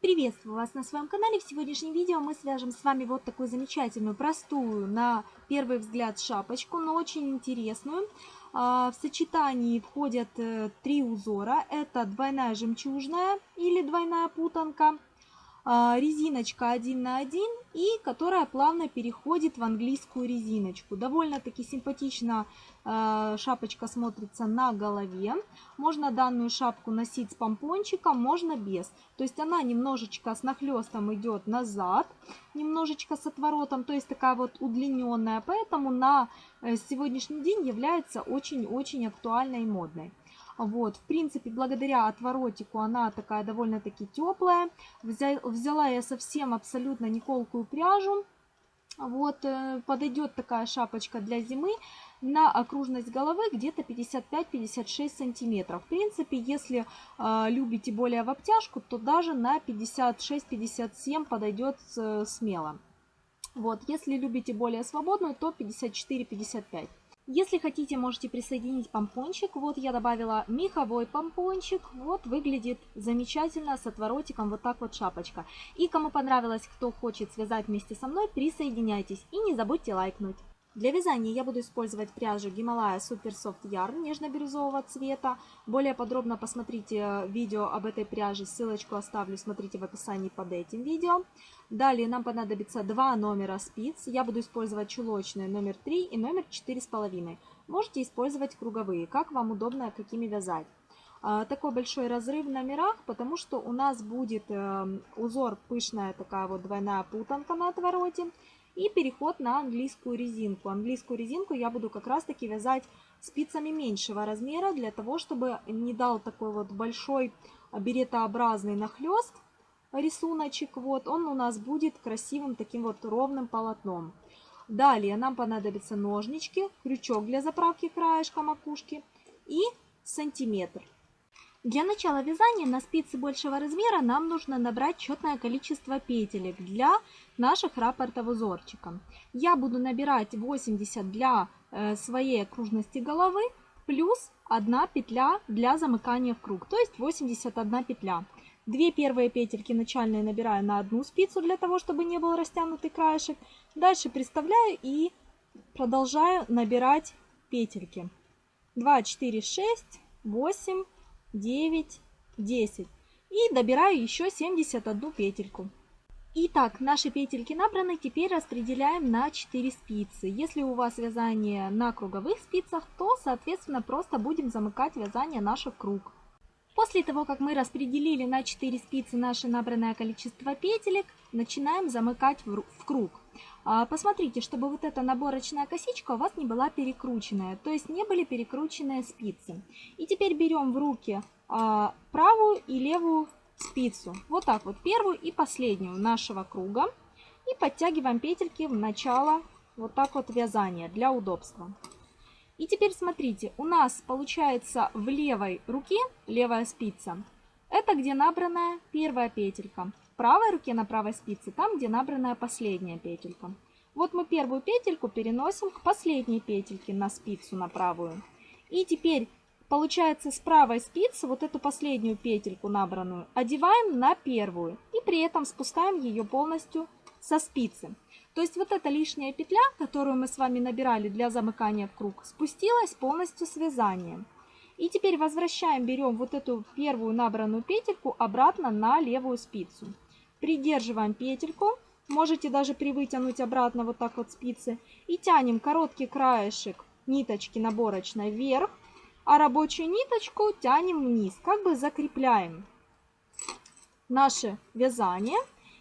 Приветствую вас на своем канале. В сегодняшнем видео мы свяжем с вами вот такую замечательную, простую, на первый взгляд шапочку, но очень интересную. А, в сочетании входят э, три узора. Это двойная жемчужная или двойная путанка, резиночка 1 на 1 и которая плавно переходит в английскую резиночку. Довольно-таки симпатично а, шапочка смотрится на голове. Можно данную шапку носить с помпончиком, можно без. То есть она немножечко с нахлестом идет назад, немножечко с отворотом, то есть такая вот удлиненная. Поэтому на э, сегодняшний день является очень-очень актуальной и модной. Вот, в принципе, благодаря отворотику она такая довольно-таки теплая. Взяла я совсем абсолютно не колкую пряжу. Вот, э, подойдет такая шапочка для зимы на окружность головы где-то 55-56 сантиметров. В принципе, если э, любите более в обтяжку, то даже на 56-57 подойдет э, смело. Вот, если любите более свободную, то 54-55. Если хотите, можете присоединить помпончик. Вот я добавила меховой помпончик. Вот выглядит замечательно с отворотиком. Вот так вот шапочка. И кому понравилось, кто хочет связать вместе со мной, присоединяйтесь. И не забудьте лайкнуть. Для вязания я буду использовать пряжу Himalaya Super Soft Yarn нежно-бирюзового цвета. Более подробно посмотрите э, видео об этой пряже, ссылочку оставлю, смотрите в описании под этим видео. Далее нам понадобится два номера спиц. Я буду использовать чулочные номер 3 и номер 4,5. Можете использовать круговые, как вам удобно, какими вязать. А, такой большой разрыв в номерах, потому что у нас будет э, узор пышная такая вот двойная путанка на отвороте. И переход на английскую резинку. Английскую резинку я буду как раз таки вязать спицами меньшего размера, для того, чтобы не дал такой вот большой беретообразный нахлест рисуночек. Вот он у нас будет красивым таким вот ровным полотном. Далее нам понадобятся ножнички, крючок для заправки краешка макушки и сантиметр. Для начала вязания на спицы большего размера нам нужно набрать четное количество петелек для наших рапортов узорчика. Я буду набирать 80 для э, своей окружности головы плюс 1 петля для замыкания в круг, то есть 81 петля. Две первые петельки начальные набираю на одну спицу для того, чтобы не был растянутый краешек. Дальше приставляю и продолжаю набирать петельки. 2, 4, 6, 8, 9, 10. И добираю еще 71 петельку. Итак, наши петельки набраны, теперь распределяем на 4 спицы. Если у вас вязание на круговых спицах, то, соответственно, просто будем замыкать вязание наших круг. После того, как мы распределили на 4 спицы наше набранное количество петелек, начинаем замыкать в круг. А, посмотрите, чтобы вот эта наборочная косичка у вас не была перекрученная, то есть не были перекрученные спицы. И теперь берем в руки а, правую и левую спицу, вот так вот, первую и последнюю нашего круга. И подтягиваем петельки в начало вот так вот вязания для удобства. И теперь смотрите, у нас получается в левой руке, левая спица, это где набранная первая петелька правой руке на правой спице, там, где набранная последняя петелька. Вот мы первую петельку переносим к последней петельке на спицу, на правую. И теперь, получается, с правой спицы вот эту последнюю петельку набранную одеваем на первую. И при этом спускаем ее полностью со спицы. То есть вот эта лишняя петля, которую мы с вами набирали для замыкания в круг, спустилась полностью с вязанием. И теперь возвращаем, берем вот эту первую набранную петельку обратно на левую спицу. Придерживаем петельку, можете даже привытянуть обратно вот так вот спицы. И тянем короткий краешек ниточки наборочной вверх, а рабочую ниточку тянем вниз, как бы закрепляем наше вязание.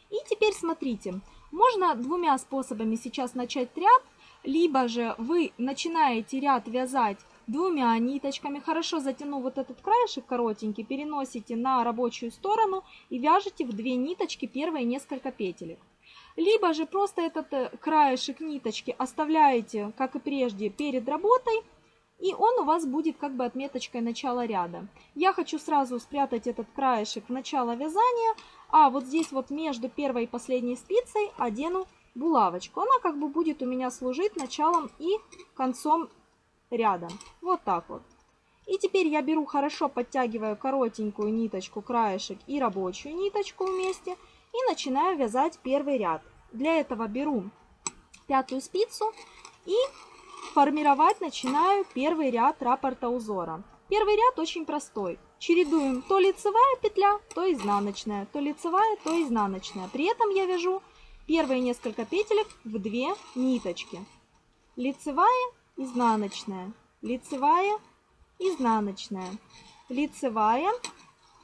И теперь смотрите, можно двумя способами сейчас начать ряд, либо же вы начинаете ряд вязать двумя ниточками, хорошо затянув вот этот краешек коротенький, переносите на рабочую сторону и вяжете в две ниточки первые несколько петелек. Либо же просто этот э, краешек ниточки оставляете, как и прежде, перед работой, и он у вас будет как бы отметочкой начала ряда. Я хочу сразу спрятать этот краешек в начало вязания, а вот здесь вот между первой и последней спицей одену булавочку. Она как бы будет у меня служить началом и концом рядом. Вот так вот. И теперь я беру, хорошо подтягиваю коротенькую ниточку, краешек и рабочую ниточку вместе и начинаю вязать первый ряд. Для этого беру пятую спицу и формировать начинаю первый ряд раппорта узора. Первый ряд очень простой. Чередуем то лицевая петля, то изнаночная, то лицевая, то изнаночная. При этом я вяжу первые несколько петелек в две ниточки. Лицевая, изнаночная, лицевая, изнаночная, лицевая.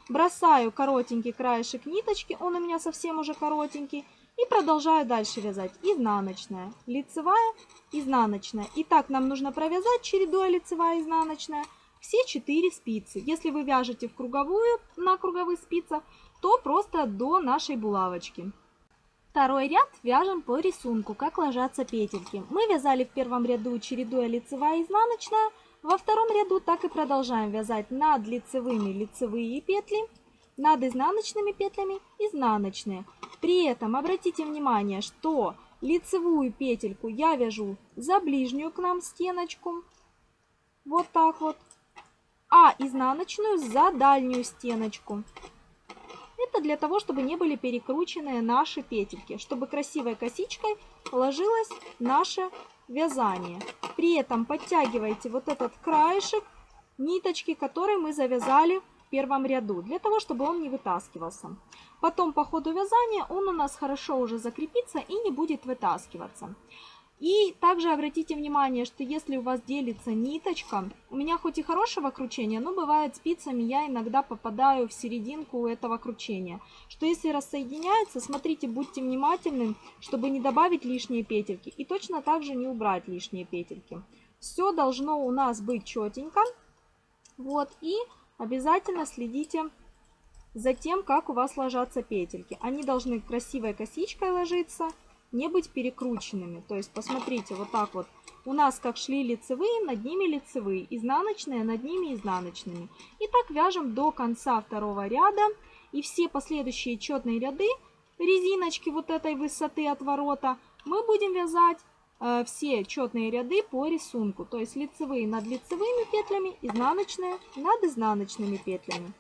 Бросаю коротенький краешек ниточки, он у меня совсем уже коротенький. И продолжаю дальше вязать. Изнаночная, лицевая, изнаночная. И так нам нужно провязать, чередуя лицевая, изнаночная, все 4 спицы. Если вы вяжете в круговую, на круговых спицах, то просто до нашей булавочки. Второй ряд вяжем по рисунку, как ложатся петельки. Мы вязали в первом ряду чередуя лицевая и изнаночная. Во втором ряду так и продолжаем вязать над лицевыми лицевые петли, над изнаночными петлями изнаночные. При этом обратите внимание, что лицевую петельку я вяжу за ближнюю к нам стеночку, вот так вот, а изнаночную за дальнюю стеночку. Это для того, чтобы не были перекручены наши петельки, чтобы красивой косичкой ложилось наше вязание. При этом подтягивайте вот этот краешек ниточки, который мы завязали в первом ряду, для того, чтобы он не вытаскивался. Потом по ходу вязания он у нас хорошо уже закрепится и не будет вытаскиваться. И также обратите внимание, что если у вас делится ниточка, у меня хоть и хорошего кручения, но бывает спицами я иногда попадаю в серединку этого кручения. Что если рассоединяется, смотрите, будьте внимательны, чтобы не добавить лишние петельки и точно так же не убрать лишние петельки. Все должно у нас быть четенько. Вот, и обязательно следите за тем, как у вас ложатся петельки. Они должны красивой косичкой ложиться не быть перекрученными. То есть, посмотрите, вот так вот. У нас как шли лицевые, над ними лицевые, изнаночные, над ними изнаночными. И так вяжем до конца второго ряда. И все последующие четные ряды, резиночки вот этой высоты от ворота, мы будем вязать э, все четные ряды по рисунку. То есть лицевые над лицевыми петлями, изнаночные над изнаночными петлями.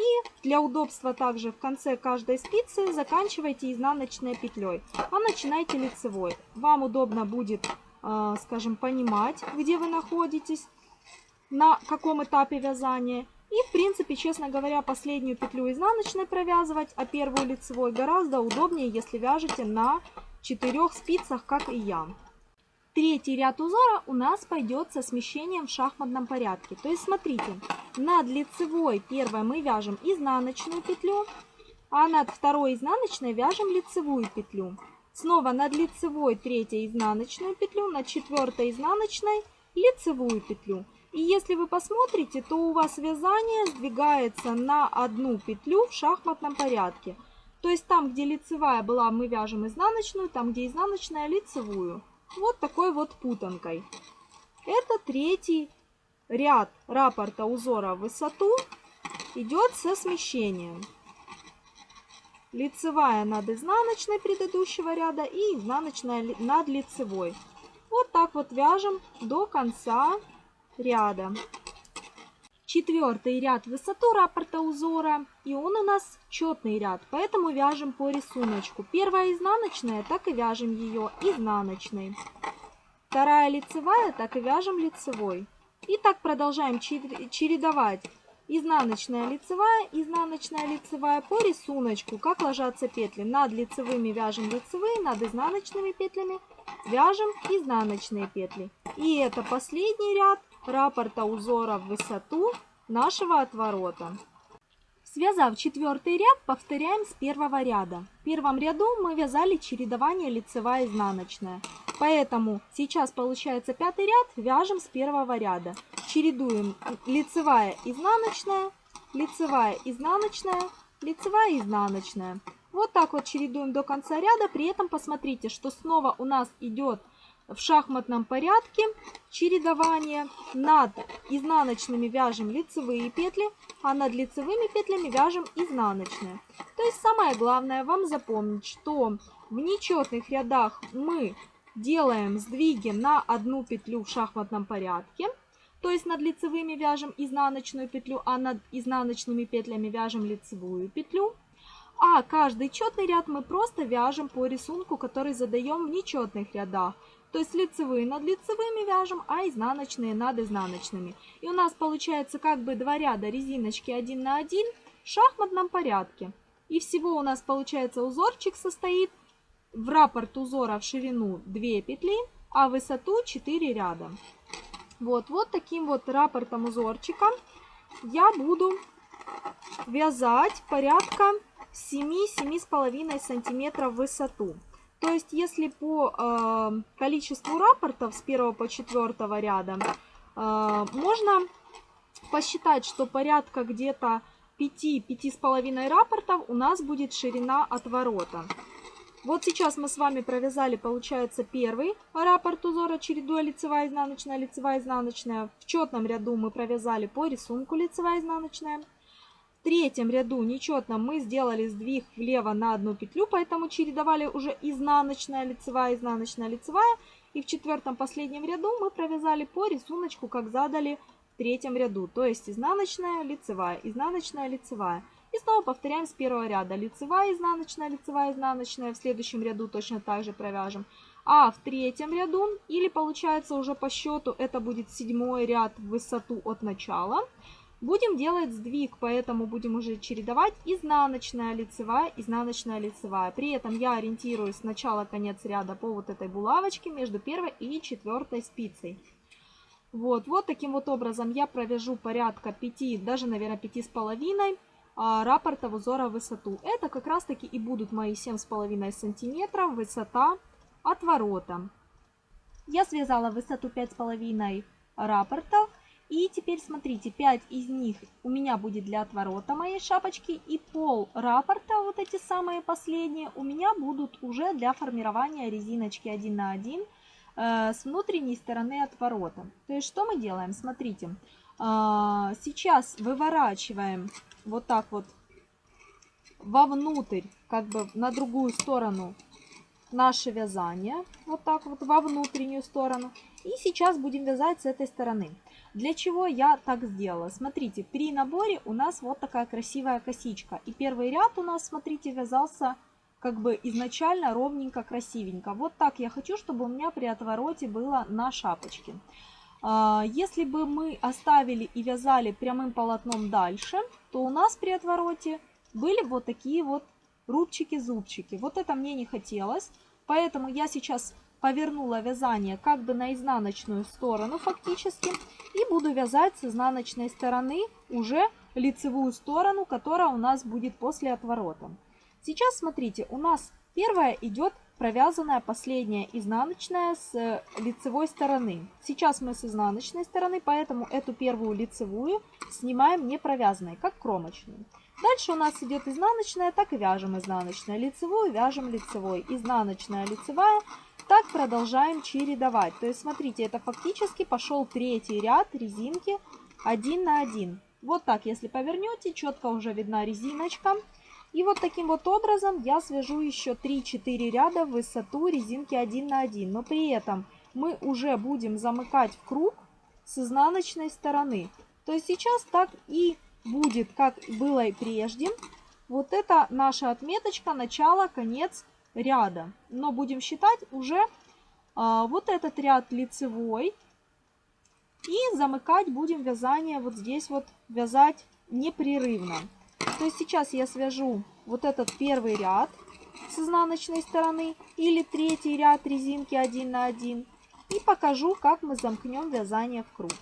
И для удобства также в конце каждой спицы заканчивайте изнаночной петлей, а начинайте лицевой. Вам удобно будет, э, скажем, понимать, где вы находитесь, на каком этапе вязания. И, в принципе, честно говоря, последнюю петлю изнаночной провязывать, а первую лицевой гораздо удобнее, если вяжете на четырех спицах, как и я. Третий ряд узора у нас пойдет со смещением в шахматном порядке. То есть, смотрите, над лицевой первой мы вяжем изнаночную петлю, а над второй изнаночной вяжем лицевую петлю. Снова над лицевой третьей изнаночную петлю, над четвертой изнаночной лицевую петлю. И если вы посмотрите, то у вас вязание сдвигается на одну петлю в шахматном порядке. То есть там, где лицевая была, мы вяжем изнаночную, там, где изнаночная, лицевую вот такой вот путанкой. Это третий ряд раппорта узора в высоту идет со смещением. Лицевая над изнаночной предыдущего ряда и изнаночная над лицевой. Вот так вот вяжем до конца ряда. Четвертый ряд высоту раппорта узора, и он у нас четный ряд, поэтому вяжем по рисунку. Первая изнаночная, так и вяжем ее изнаночной. Вторая лицевая, так и вяжем лицевой. И так продолжаем чередовать изнаночная лицевая, изнаночная лицевая по рисунку, как ложатся петли. Над лицевыми вяжем лицевые, над изнаночными петлями вяжем изнаночные петли. И это последний ряд раппорта узора в высоту нашего отворота. Связав четвертый ряд, повторяем с первого ряда. В первом ряду мы вязали чередование лицевая изнаночная. Поэтому сейчас получается пятый ряд, вяжем с первого ряда. Чередуем лицевая изнаночная, лицевая изнаночная, лицевая изнаночная. Вот так вот чередуем до конца ряда. При этом посмотрите, что снова у нас идет в шахматном порядке чередование. Над изнаночными вяжем лицевые петли, а над лицевыми петлями вяжем изнаночные. То есть самое главное вам запомнить, что в нечетных рядах мы делаем сдвиги на одну петлю в шахматном порядке. То есть над лицевыми вяжем изнаночную петлю, а над изнаночными петлями вяжем лицевую петлю. А каждый четный ряд мы просто вяжем по рисунку, который задаем в нечетных рядах. То есть лицевые над лицевыми вяжем, а изнаночные над изнаночными. И у нас получается как бы два ряда резиночки один на один в шахматном порядке. И всего у нас получается узорчик состоит в раппорт узора в ширину 2 петли, а высоту 4 ряда. Вот, вот таким вот раппортом узорчика я буду вязать порядка 7-7,5 сантиметров в высоту. То есть, если по э, количеству рапортов с 1 по 4 ряда, э, можно посчитать, что порядка где-то 5-5,5 рапортов у нас будет ширина отворота. Вот сейчас мы с вами провязали, получается, первый раппорт узора, чередуя лицевая, изнаночная, лицевая, изнаночная. В четном ряду мы провязали по рисунку лицевая, изнаночная. Третьем ряду нечетно мы сделали сдвиг влево на одну петлю, поэтому чередовали уже изнаночная, лицевая, изнаночная, лицевая. И в четвертом последнем ряду мы провязали по рисунку, как задали в третьем ряду. То есть изнаночная, лицевая, изнаночная, лицевая. И снова повторяем с первого ряда. Лицевая, изнаночная, лицевая, изнаночная. В следующем ряду точно так же провяжем. А в третьем ряду, или получается уже по счету, это будет седьмой ряд в высоту от начала – Будем делать сдвиг, поэтому будем уже чередовать изнаночная, лицевая, изнаночная, лицевая. При этом я ориентируюсь с начала-конец ряда по вот этой булавочке между первой и четвертой спицей. Вот, вот таким вот образом я провяжу порядка 5, даже, наверное, 5,5 а, раппортов узора в высоту. Это как раз таки и будут мои 7,5 сантиметров высота отворота. Я связала высоту 5,5 раппортов. И теперь смотрите, 5 из них у меня будет для отворота моей шапочки. И пол раппорта, вот эти самые последние, у меня будут уже для формирования резиночки 1 на 1 э, с внутренней стороны отворота. То есть что мы делаем? Смотрите, э, сейчас выворачиваем вот так вот вовнутрь, как бы на другую сторону наше вязание. Вот так вот во внутреннюю сторону. И сейчас будем вязать с этой стороны. Для чего я так сделала? Смотрите, при наборе у нас вот такая красивая косичка. И первый ряд у нас, смотрите, вязался как бы изначально ровненько, красивенько. Вот так я хочу, чтобы у меня при отвороте было на шапочке. А, если бы мы оставили и вязали прямым полотном дальше, то у нас при отвороте были вот такие вот рубчики-зубчики. Вот это мне не хотелось, поэтому я сейчас повернула вязание как бы на изнаночную сторону фактически. И буду вязать с изнаночной стороны уже лицевую сторону, которая у нас будет после отворота. Сейчас смотрите, у нас первая идет провязанная последняя изнаночная с лицевой стороны. Сейчас мы с изнаночной стороны, поэтому эту первую лицевую снимаем не провязанной, как кромочную. Дальше у нас идет изнаночная, так и вяжем изнаночная, лицевую, вяжем лицевой, изнаночная, лицевая. Так продолжаем чередовать. То есть смотрите, это фактически пошел третий ряд резинки один на один. Вот так, если повернете, четко уже видна резиночка. И вот таким вот образом я свяжу еще 3-4 ряда в высоту резинки 1 на 1. Но при этом мы уже будем замыкать в круг с изнаночной стороны. То есть сейчас так и будет, как было и прежде. Вот это наша отметочка, начало, конец ряда. Но будем считать уже а, вот этот ряд лицевой. И замыкать будем вязание вот здесь вот, вязать непрерывно. То есть сейчас я свяжу вот этот первый ряд с изнаночной стороны или третий ряд резинки 1 на 1 и покажу, как мы замкнем вязание в круг.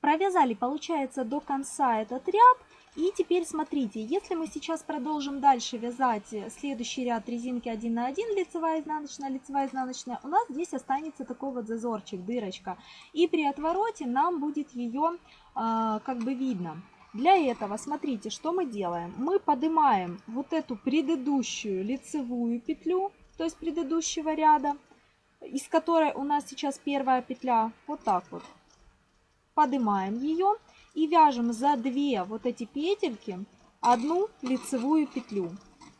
Провязали, получается, до конца этот ряд. И теперь смотрите, если мы сейчас продолжим дальше вязать следующий ряд резинки 1 на 1, лицевая, изнаночная, лицевая, изнаночная, у нас здесь останется такой вот зазорчик, дырочка. И при отвороте нам будет ее э, как бы видно. Для этого, смотрите, что мы делаем. Мы поднимаем вот эту предыдущую лицевую петлю, то есть предыдущего ряда, из которой у нас сейчас первая петля, вот так вот поднимаем ее и вяжем за две вот эти петельки одну лицевую петлю.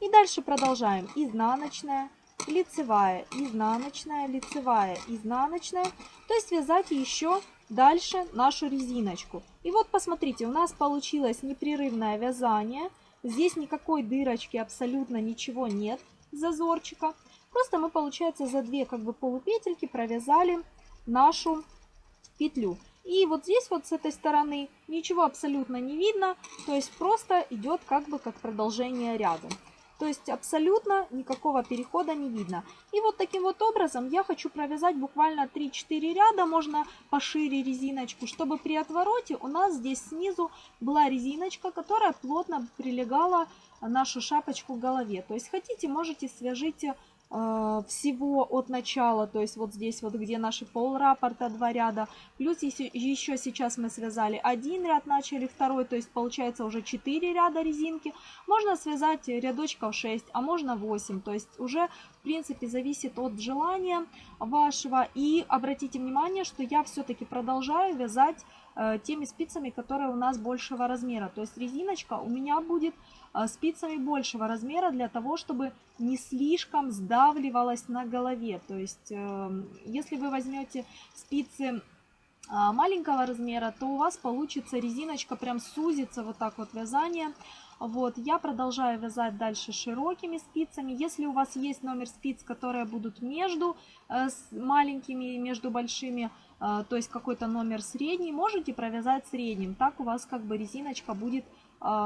И дальше продолжаем изнаночная, лицевая, изнаночная, лицевая, изнаночная. То есть вязать еще дальше нашу резиночку. И вот посмотрите, у нас получилось непрерывное вязание. Здесь никакой дырочки, абсолютно ничего нет, зазорчика. Просто мы, получается, за две как бы полупетельки провязали нашу петлю. И вот здесь вот с этой стороны ничего абсолютно не видно, то есть просто идет как бы как продолжение ряда. То есть абсолютно никакого перехода не видно. И вот таким вот образом я хочу провязать буквально 3-4 ряда, можно пошире резиночку, чтобы при отвороте у нас здесь снизу была резиночка, которая плотно прилегала нашу шапочку к голове. То есть хотите, можете свяжите всего от начала, то есть вот здесь вот, где наши пол рапорта, два ряда, плюс еще сейчас мы связали один ряд, начали второй, то есть получается уже 4 ряда резинки, можно связать рядочков 6, а можно 8, то есть уже в принципе зависит от желания вашего, и обратите внимание, что я все-таки продолжаю вязать э, теми спицами, которые у нас большего размера, то есть резиночка у меня будет а, спицами большего размера для того, чтобы не слишком сдавливалась на голове. То есть, эм, если вы возьмете спицы а, маленького размера, то у вас получится резиночка прям сузится вот так вот вязание. Вот, я продолжаю вязать дальше широкими спицами. Если у вас есть номер спиц, которые будут между э, маленькими и между большими, э, то есть какой-то номер средний, можете провязать средним. Так у вас как бы резиночка будет а,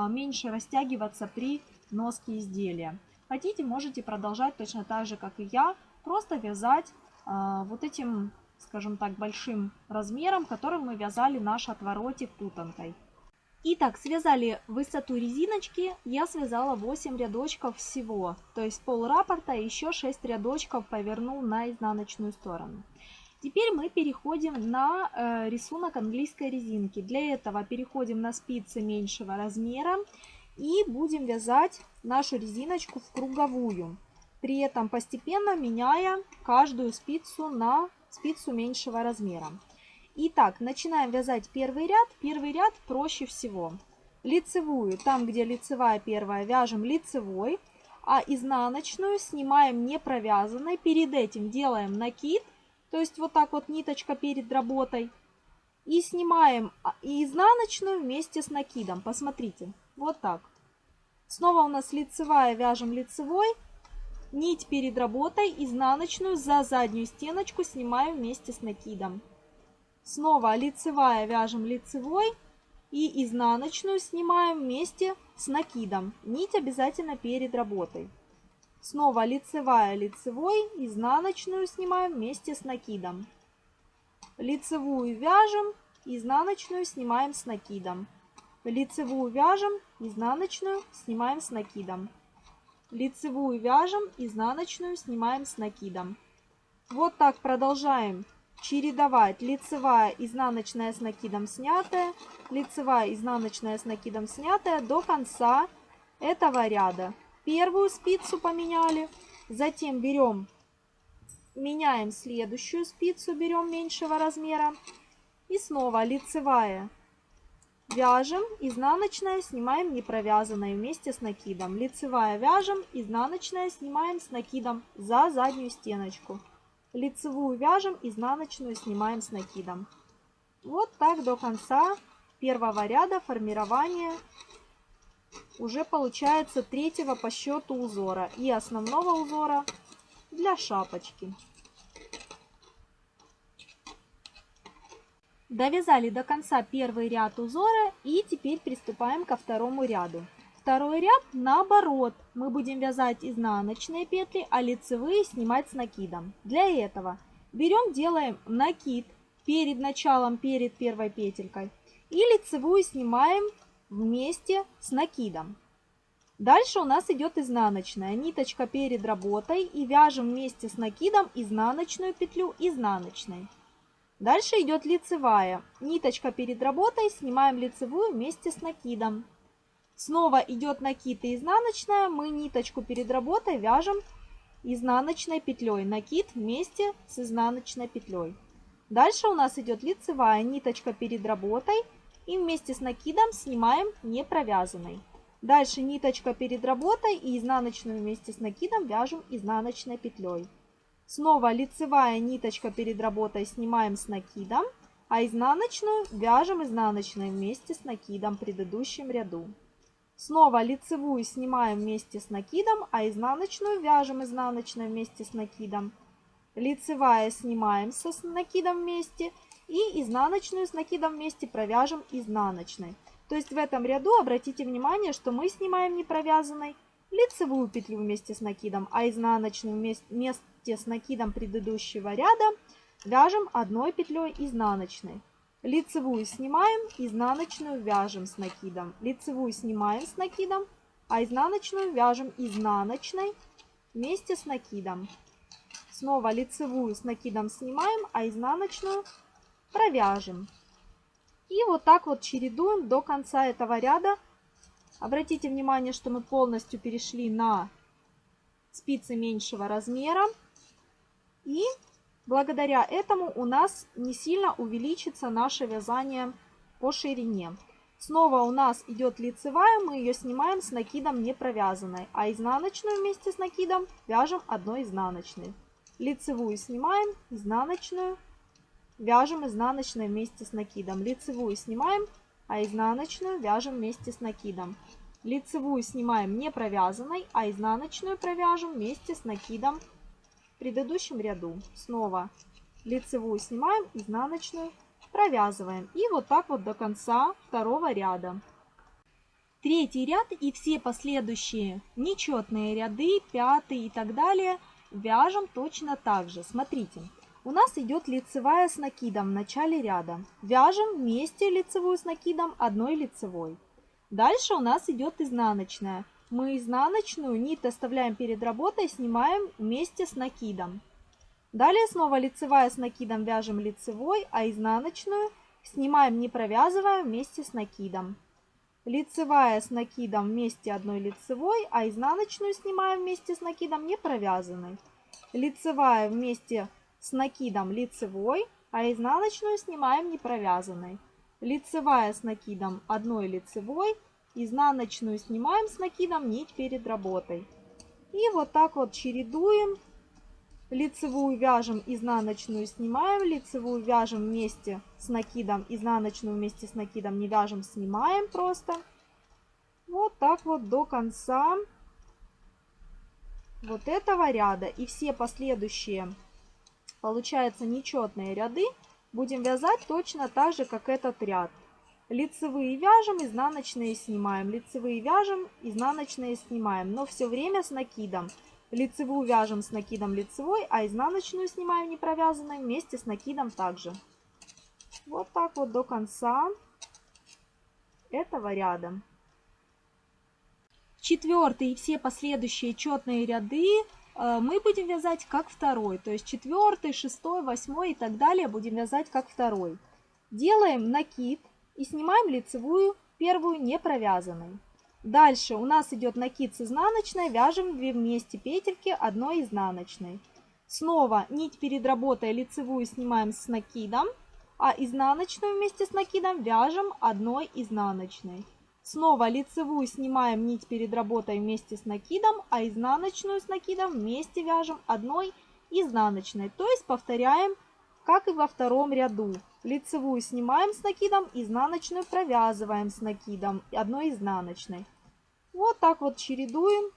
меньше растягиваться при носке изделия. Хотите, можете продолжать точно так же, как и я, просто вязать а, вот этим, скажем так, большим размером, которым мы вязали наш отворотик путанкой. Итак, связали высоту резиночки, я связала 8 рядочков всего, то есть пол раппорта еще 6 рядочков повернул на изнаночную сторону. Теперь мы переходим на э, рисунок английской резинки. Для этого переходим на спицы меньшего размера и будем вязать нашу резиночку в круговую. При этом постепенно меняя каждую спицу на спицу меньшего размера. Итак, начинаем вязать первый ряд. Первый ряд проще всего. Лицевую, там где лицевая первая, вяжем лицевой, а изнаночную снимаем не провязанной. Перед этим делаем накид то есть вот так вот ниточка перед работой. И снимаем а, изнаночную вместе с накидом. Посмотрите, вот так. Снова у нас лицевая, вяжем лицевой. Нить перед работой, изнаночную за заднюю стеночку снимаем вместе с накидом. Снова лицевая, вяжем лицевой. И изнаночную снимаем вместе с накидом. Нить обязательно перед работой. Снова лицевая, лицевой, изнаночную снимаем вместе с накидом. Лицевую вяжем, изнаночную снимаем с накидом. Лицевую вяжем, изнаночную снимаем с накидом. Лицевую вяжем, изнаночную снимаем с накидом. Вот так продолжаем чередовать лицевая, изнаночная с накидом снятая, лицевая, изнаночная с накидом снятая до конца этого ряда первую спицу поменяли, затем берем, меняем следующую спицу, берем меньшего размера и снова лицевая. Вяжем, изнаночная снимаем не провязанной вместе с накидом. Лицевая вяжем, изнаночная снимаем с накидом за заднюю стеночку. Лицевую вяжем, изнаночную снимаем с накидом. Вот так до конца первого ряда формирования уже получается третьего по счету узора и основного узора для шапочки. Довязали до конца первый ряд узора и теперь приступаем ко второму ряду. Второй ряд наоборот. Мы будем вязать изнаночные петли, а лицевые снимать с накидом. Для этого берем, делаем накид перед началом, перед первой петелькой. И лицевую снимаем вместе с накидом. Дальше у нас идет изнаночная ниточка перед работой и вяжем вместе с накидом изнаночную петлю изнаночной. Дальше идет лицевая. Ниточка перед работой, снимаем лицевую вместе с накидом. Снова идет накид и изнаночная, мы ниточку перед работой вяжем изнаночной петлей. Накид вместе с изнаночной петлей. Дальше у нас идет лицевая ниточка перед работой, и вместе с накидом снимаем не провязанной. Дальше ниточка перед работой и изнаночную вместе с накидом вяжем изнаночной петлей. Снова лицевая ниточка перед работой снимаем с накидом. а изнаночную вяжем изнаночной вместе с накидом в предыдущем ряду. Снова лицевую снимаем вместе с накидом, а изнаночную вяжем изнаночной вместе с накидом. Лицевая снимаем с накидом вместе и изнаночную с накидом вместе провяжем изнаночной. То есть в этом ряду обратите внимание, что мы снимаем не провязанной лицевую петлю вместе с накидом, а изнаночную вместе с накидом предыдущего ряда вяжем одной петлей изнаночной. Лицевую снимаем, изнаночную вяжем с накидом. Лицевую снимаем с накидом, а изнаночную вяжем изнаночной вместе с накидом. Снова лицевую с накидом снимаем, а изнаночную провяжем. И вот так вот чередуем до конца этого ряда. Обратите внимание, что мы полностью перешли на спицы меньшего размера. И благодаря этому у нас не сильно увеличится наше вязание по ширине. Снова у нас идет лицевая, мы ее снимаем с накидом не провязанной, а изнаночную вместе с накидом вяжем одной изнаночной. Лицевую снимаем, изнаночную Вяжем изнаночной вместе с накидом. Лицевую снимаем, а изнаночную вяжем вместе с накидом. Лицевую снимаем не провязанной, а изнаночную провяжем вместе с накидом в предыдущем ряду. Снова лицевую снимаем, изнаночную провязываем. И вот так вот до конца второго ряда. Третий ряд и все последующие нечетные ряды, пятый и так далее, вяжем точно так же. Смотрите, у нас идет лицевая с накидом в начале ряда. Вяжем вместе лицевую с накидом одной лицевой. Дальше у нас идет изнаночная. Мы изнаночную нить оставляем перед работой, снимаем вместе с накидом. Далее снова лицевая с накидом вяжем лицевой, а изнаночную снимаем не провязывая вместе с накидом. Лицевая с накидом вместе одной лицевой, а изнаночную снимаем вместе с накидом не провязанной. Лицевая вместе с накидом лицевой, а изнаночную снимаем не провязанной. Лицевая с накидом одной лицевой, изнаночную снимаем с накидом нить перед работой. И вот так вот чередуем. Лицевую вяжем, изнаночную снимаем, лицевую вяжем вместе с накидом, изнаночную вместе с накидом не вяжем, снимаем просто. Вот так вот до конца вот этого ряда. И все последующие получается нечетные ряды, будем вязать точно так же, как этот ряд. Лицевые вяжем, изнаночные снимаем, лицевые вяжем, изнаночные снимаем, но все время с накидом. Лицевую вяжем с накидом лицевой, а изнаночную снимаем не провязанной вместе с накидом также. Вот так вот до конца этого ряда. Четвертый и все последующие четные ряды мы будем вязать как второй, то есть четвертый, шестой, восьмой и так далее будем вязать как второй. Делаем накид и снимаем лицевую первую не провязанной. Дальше у нас идет накид с изнаночной, вяжем 2 вместе петельки одной изнаночной. Снова нить перед работой лицевую снимаем с накидом, а изнаночную вместе с накидом вяжем одной изнаночной. Снова лицевую снимаем нить перед работой вместе с накидом, а изнаночную с накидом вместе вяжем одной изнаночной. То есть повторяем, как и во втором ряду. Лицевую снимаем с накидом, изнаночную провязываем с накидом одной изнаночной. Вот так вот чередуем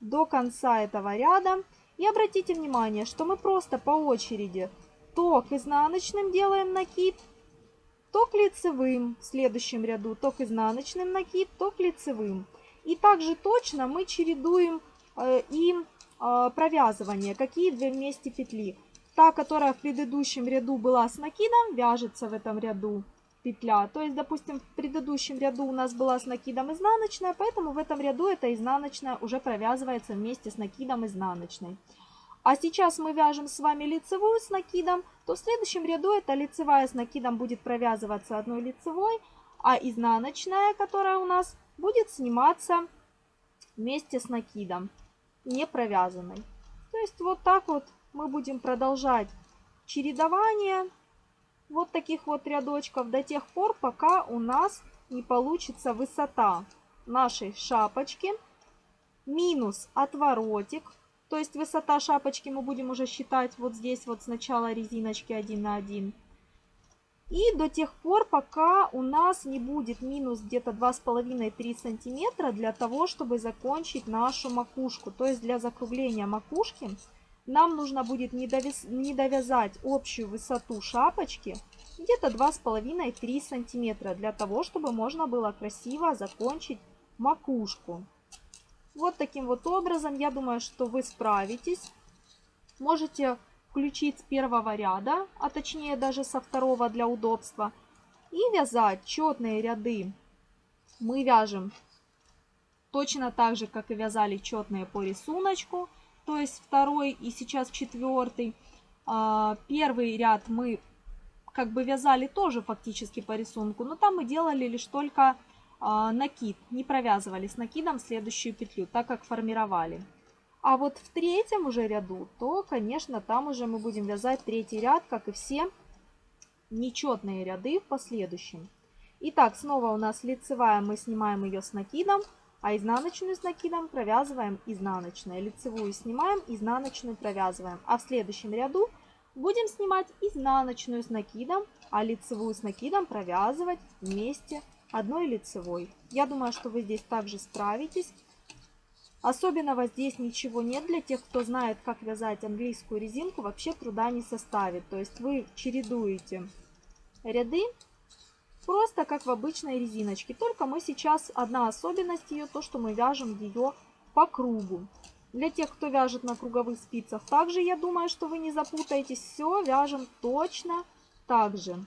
до конца этого ряда. И обратите внимание, что мы просто по очереди то к изнаночным делаем накид, то лицевым в следующем ряду, то изнаночным накид, то лицевым. И также точно мы чередуем э, и э, провязывание, какие две вместе петли. Та, которая в предыдущем ряду была с накидом, вяжется в этом ряду петля. То есть, допустим, в предыдущем ряду у нас была с накидом изнаночная, поэтому в этом ряду эта изнаночная уже провязывается вместе с накидом изнаночной. А сейчас мы вяжем с вами лицевую с накидом, то в следующем ряду эта лицевая с накидом будет провязываться одной лицевой, а изнаночная, которая у нас, будет сниматься вместе с накидом, не провязанной. То есть вот так вот мы будем продолжать чередование вот таких вот рядочков до тех пор, пока у нас не получится высота нашей шапочки минус отворотик то есть высота шапочки мы будем уже считать вот здесь вот сначала резиночки 1 на 1. И до тех пор, пока у нас не будет минус где-то 2,5-3 сантиметра для того, чтобы закончить нашу макушку. То есть для закругления макушки нам нужно будет не, довяз... не довязать общую высоту шапочки где-то 2,5-3 сантиметра для того, чтобы можно было красиво закончить макушку. Вот таким вот образом, я думаю, что вы справитесь. Можете включить с первого ряда, а точнее даже со второго для удобства. И вязать четные ряды. Мы вяжем точно так же, как и вязали четные по рисунку. То есть второй и сейчас четвертый. А, первый ряд мы как бы вязали тоже фактически по рисунку, но там мы делали лишь только накид, не провязывали с накидом следующую петлю, так как формировали. А вот в третьем уже ряду, то, конечно, там уже мы будем вязать третий ряд, как и все нечетные ряды в последующем. Итак, снова у нас лицевая, мы снимаем ее с накидом, а изнаночную с накидом провязываем изнаночную. Лицевую снимаем, изнаночную провязываем. А в следующем ряду будем снимать изнаночную с накидом, а лицевую с накидом провязывать вместе одной лицевой. Я думаю, что вы здесь также справитесь. Особенного здесь ничего нет. Для тех, кто знает, как вязать английскую резинку, вообще труда не составит. То есть вы чередуете ряды просто как в обычной резиночке. Только мы сейчас, одна особенность ее, то, что мы вяжем ее по кругу. Для тех, кто вяжет на круговых спицах, также я думаю, что вы не запутаетесь. Все вяжем точно так же.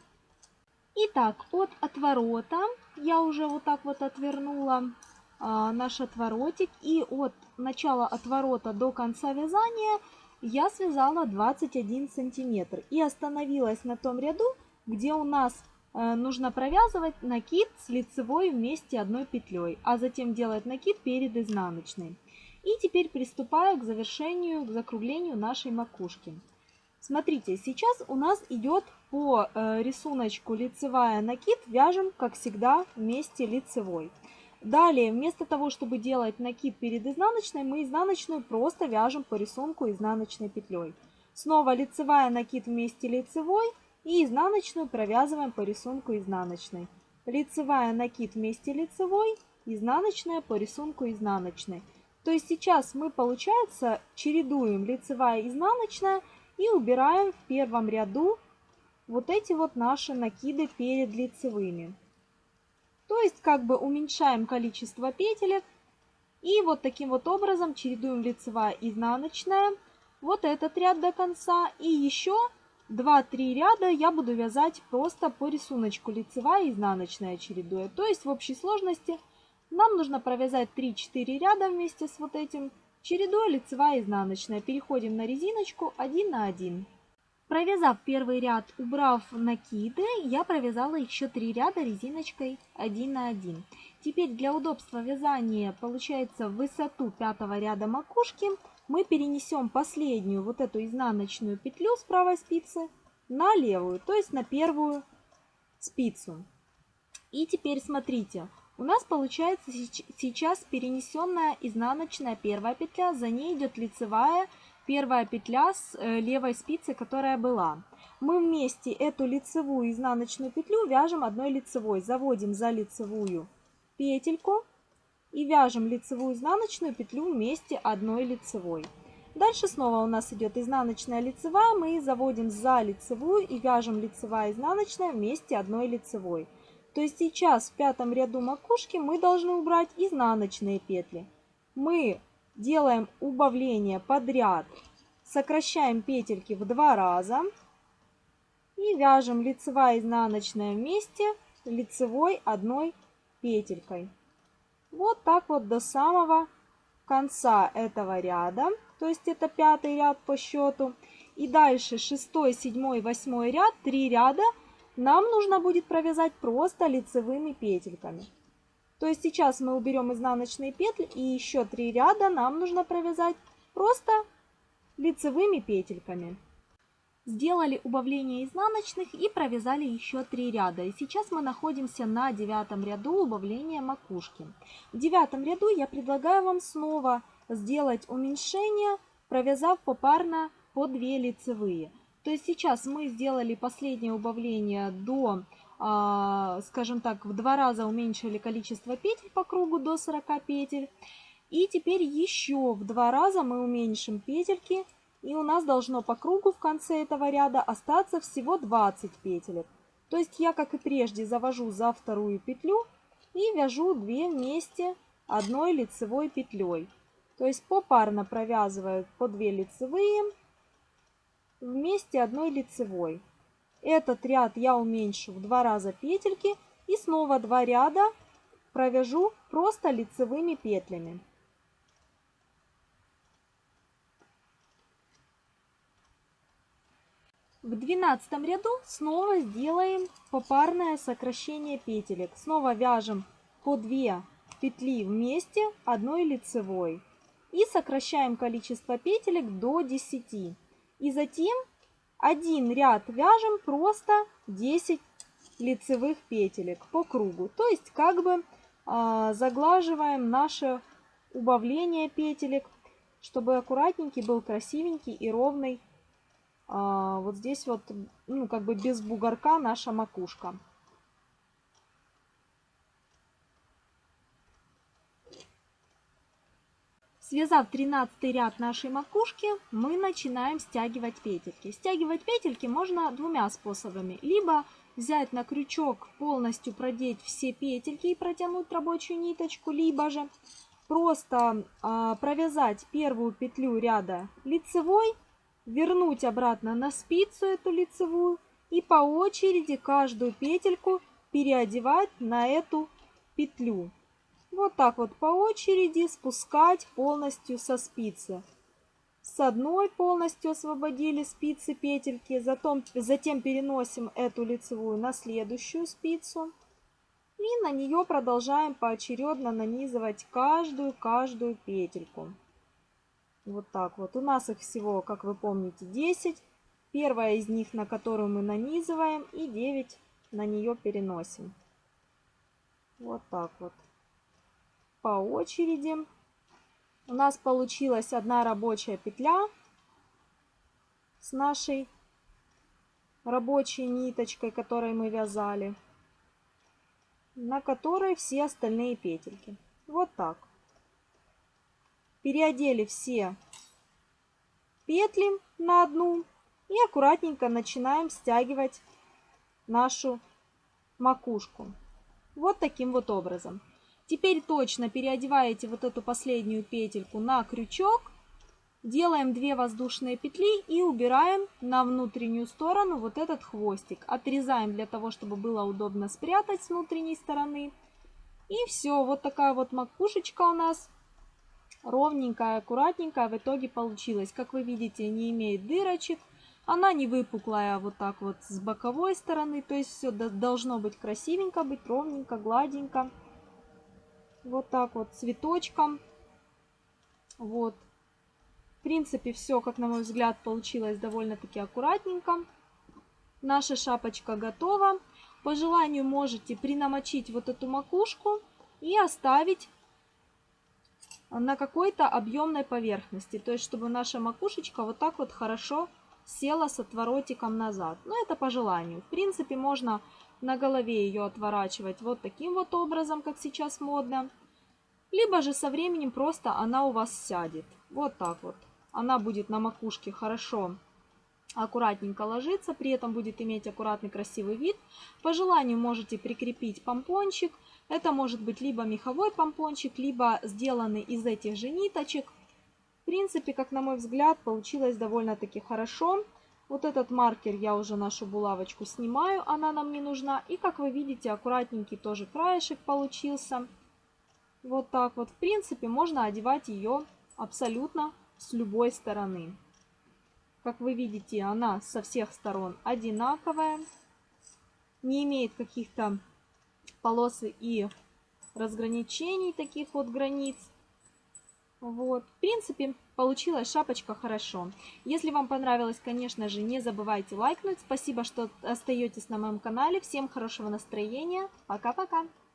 Итак, от отворота я уже вот так вот отвернула а, наш отворотик. И от начала отворота до конца вязания я связала 21 сантиметр. И остановилась на том ряду, где у нас э, нужно провязывать накид с лицевой вместе одной петлей, а затем делать накид перед изнаночной. И теперь приступаю к завершению, к закруглению нашей макушки. Смотрите, сейчас у нас идет по э, рисунку лицевая накид, вяжем, как всегда, вместе лицевой. Далее, вместо того, чтобы делать накид перед изнаночной, мы изнаночную просто вяжем по рисунку изнаночной петлей. Снова лицевая накид вместе лицевой и изнаночную провязываем по рисунку изнаночной. Лицевая накид вместе лицевой, изнаночная по рисунку изнаночной. То есть сейчас мы, получается, чередуем лицевая изнаночная и убираем в первом ряду вот эти вот наши накиды перед лицевыми. То есть как бы уменьшаем количество петелек. И вот таким вот образом чередуем лицевая изнаночная. Вот этот ряд до конца. И еще 2-3 ряда я буду вязать просто по рисунку лицевая и изнаночная чередуя. То есть в общей сложности нам нужно провязать 3-4 ряда вместе с вот этим. Чередуя лицевая и изнаночная. Переходим на резиночку 1 на 1. Провязав первый ряд, убрав накиды, я провязала еще три ряда резиночкой 1 на 1. Теперь для удобства вязания, получается, в высоту пятого ряда макушки мы перенесем последнюю вот эту изнаночную петлю с правой спицы на левую, то есть на первую спицу. И теперь смотрите, у нас получается сейчас перенесенная изнаночная первая петля, за ней идет лицевая первая петля с э, левой спицы, которая была. Мы вместе эту лицевую изнаночную петлю вяжем одной лицевой. Заводим за лицевую петельку и вяжем лицевую изнаночную петлю вместе одной лицевой. Дальше снова у нас идет изнаночная лицевая, мы заводим за лицевую и вяжем лицевая изнаночная вместе одной лицевой. То есть сейчас в пятом ряду макушки мы должны убрать изнаночные петли. Мы делаем убавление подряд, сокращаем петельки в два раза и вяжем лицевая изнаночная вместе лицевой одной петелькой. Вот так вот до самого конца этого ряда, то есть это пятый ряд по счету. И дальше шестой, седьмой, восьмой ряд, три ряда нам нужно будет провязать просто лицевыми петельками. То есть сейчас мы уберем изнаночные петли и еще три ряда нам нужно провязать просто лицевыми петельками. Сделали убавление изнаночных и провязали еще три ряда. И сейчас мы находимся на девятом ряду убавления макушки. В девятом ряду я предлагаю вам снова сделать уменьшение, провязав попарно по 2 лицевые. То есть сейчас мы сделали последнее убавление до, а, скажем так, в два раза уменьшили количество петель по кругу до 40 петель. И теперь еще в два раза мы уменьшим петельки. И у нас должно по кругу в конце этого ряда остаться всего 20 петелек. То есть я, как и прежде, завожу за вторую петлю и вяжу 2 вместе одной лицевой петлей. То есть попарно провязываю по 2 лицевые вместе одной лицевой. Этот ряд я уменьшу в два раза петельки и снова два ряда провяжу просто лицевыми петлями. В двенадцатом ряду снова сделаем попарное сокращение петелек. Снова вяжем по 2 петли вместе одной лицевой. И сокращаем количество петелек до 10. И затем один ряд вяжем просто 10 лицевых петелек по кругу. То есть как бы э, заглаживаем наше убавление петелек, чтобы аккуратненький был красивенький и ровный. Э, вот здесь вот, ну как бы без бугорка наша макушка. Связав 13 ряд нашей макушки, мы начинаем стягивать петельки. Стягивать петельки можно двумя способами. Либо взять на крючок, полностью продеть все петельки и протянуть рабочую ниточку, либо же просто э, провязать первую петлю ряда лицевой, вернуть обратно на спицу эту лицевую и по очереди каждую петельку переодевать на эту петлю. Вот так вот по очереди спускать полностью со спицы. С одной полностью освободили спицы петельки, затем, затем переносим эту лицевую на следующую спицу. И на нее продолжаем поочередно нанизывать каждую-каждую петельку. Вот так вот. У нас их всего, как вы помните, 10. Первая из них, на которую мы нанизываем, и 9 на нее переносим. Вот так вот по очереди. У нас получилась одна рабочая петля с нашей рабочей ниточкой, которой мы вязали, на которой все остальные петельки. Вот так. Переодели все петли на одну и аккуратненько начинаем стягивать нашу макушку. Вот таким вот образом. Теперь точно переодеваете вот эту последнюю петельку на крючок. Делаем 2 воздушные петли и убираем на внутреннюю сторону вот этот хвостик. Отрезаем для того, чтобы было удобно спрятать с внутренней стороны. И все, вот такая вот макушечка у нас ровненькая, аккуратненькая в итоге получилась. Как вы видите, не имеет дырочек. Она не выпуклая вот так вот с боковой стороны. То есть все должно быть красивенько, быть ровненько, гладенько. Вот так вот цветочком. Вот. В принципе, все, как на мой взгляд, получилось довольно-таки аккуратненько. Наша шапочка готова. По желанию можете принамочить вот эту макушку и оставить на какой-то объемной поверхности. То есть, чтобы наша макушечка вот так вот хорошо села с отворотиком назад. Но это по желанию. В принципе, можно на голове ее отворачивать вот таким вот образом, как сейчас модно. Либо же со временем просто она у вас сядет. Вот так вот. Она будет на макушке хорошо аккуратненько ложиться, при этом будет иметь аккуратный красивый вид. По желанию можете прикрепить помпончик. Это может быть либо меховой помпончик, либо сделанный из этих же ниточек. Принципе, как на мой взгляд, получилось довольно-таки хорошо. Вот этот маркер я уже нашу булавочку снимаю, она нам не нужна. И как вы видите, аккуратненький тоже краешек получился. Вот так вот. В принципе, можно одевать ее абсолютно с любой стороны. Как вы видите, она со всех сторон одинаковая. Не имеет каких-то полос и разграничений, таких вот границ. Вот, в принципе, получилась шапочка хорошо. Если вам понравилось, конечно же, не забывайте лайкнуть. Спасибо, что остаетесь на моем канале. Всем хорошего настроения. Пока-пока.